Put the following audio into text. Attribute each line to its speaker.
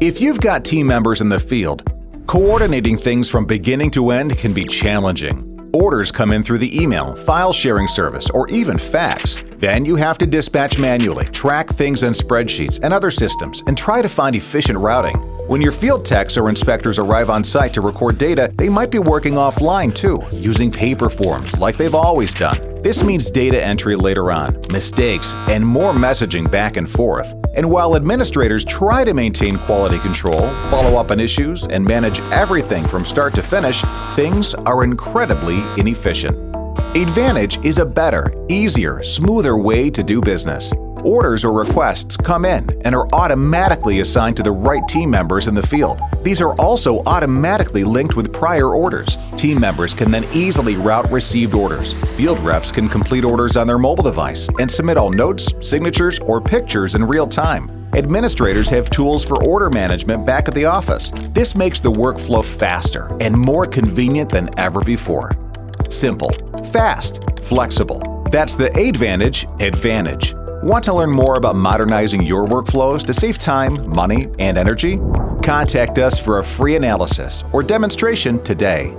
Speaker 1: If you've got team members in the field, coordinating things from beginning to end can be challenging. Orders come in through the email, file sharing service, or even fax. Then you have to dispatch manually, track things in spreadsheets and other systems, and try to find efficient routing. When your field techs or inspectors arrive on site to record data, they might be working offline too, using paper forms like they've always done. This means data entry later on, mistakes, and more messaging back and forth. And while administrators try to maintain quality control, follow up on issues, and manage everything from start to finish, things are incredibly inefficient. Advantage is a better, easier, smoother way to do business. Orders or requests come in and are automatically assigned to the right team members in the field. These are also automatically linked with prior orders. Team members can then easily route received orders. Field reps can complete orders on their mobile device and submit all notes, signatures, or pictures in real time. Administrators have tools for order management back at the office. This makes the workflow faster and more convenient than ever before. Simple, fast, flexible. That's the Advantage advantage. Want to learn more about modernizing your workflows to save time, money, and energy? Contact us for a free analysis or demonstration today.